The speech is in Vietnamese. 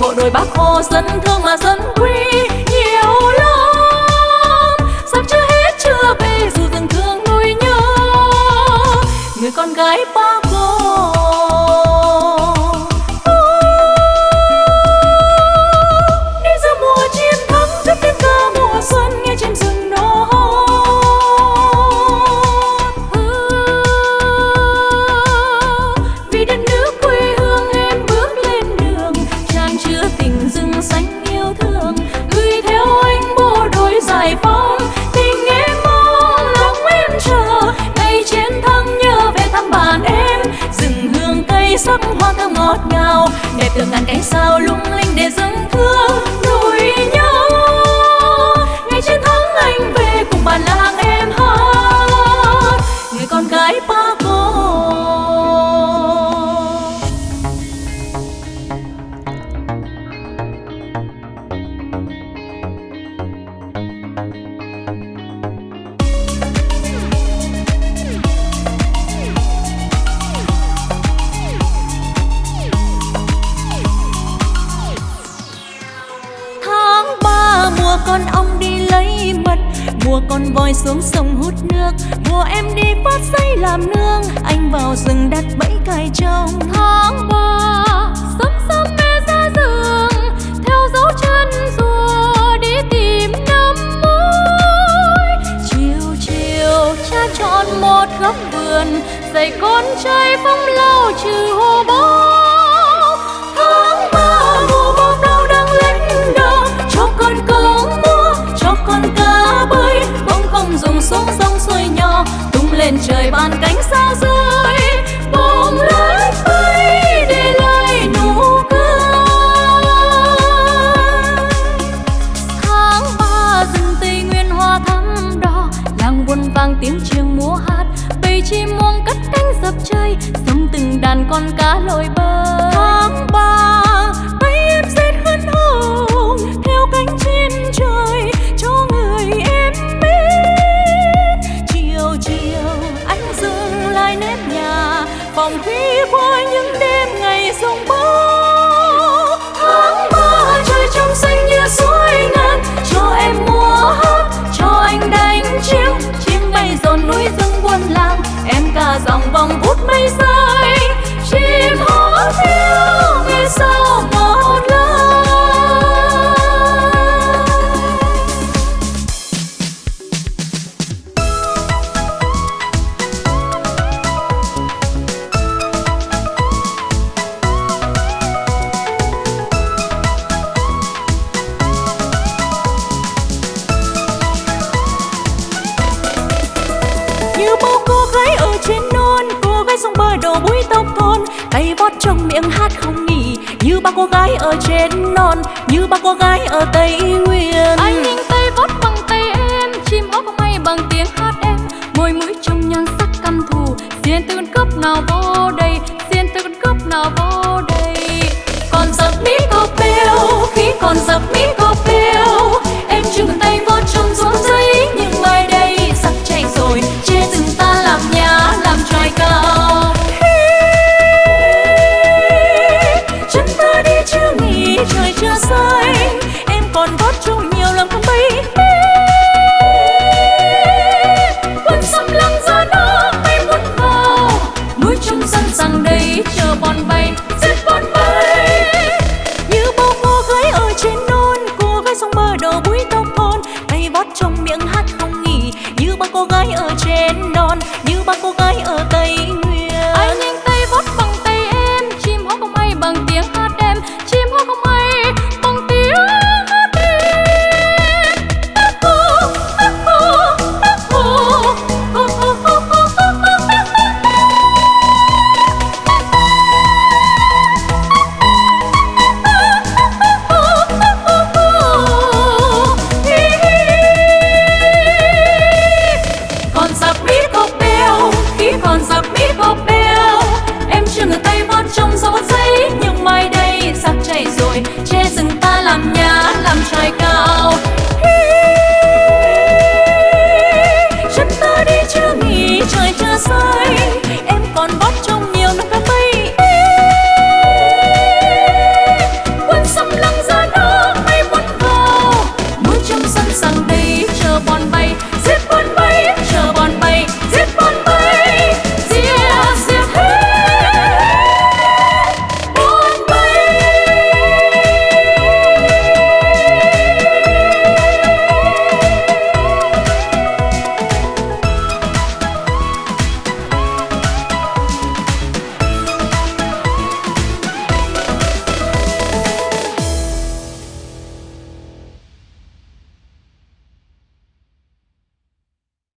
bộ đội bác hồ dân thương mà dân quý đẹp từ ngàn cánh sao lung linh để dâng thương con ong đi lấy mật. Mùa con voi xuống sông hút nước, mùa em đi phát dây làm nương. Anh vào rừng đặt bẫy cài trong tháng ba sớm sớm mẹ ra giường theo dấu chân rùa đi tìm năm mới. Chiều chiều cha chọn một góc vườn, dạy con trai phong lao trừ cất cánh dập trời, sống từng đàn con cá lội bơi. Tháng ba bay em rét khấn hồng theo cánh trên trời. Trên non cô gái sông bờ đổ bụi tóc thôn tay vót trong miệng hát không nghỉ như ba cô gái ở trên non, như ba cô gái ở tây nguyên. Anh nhìn tay vót bằng tay em, chim hót may bằng tiếng hát em. Môi mũi trong nhan sắc căm thù, xiên từ con nào vô đây, xiên từ con nào vô cô gái ở trên non như ba cô gái ở che rừng ta làm nhà làm tròi cao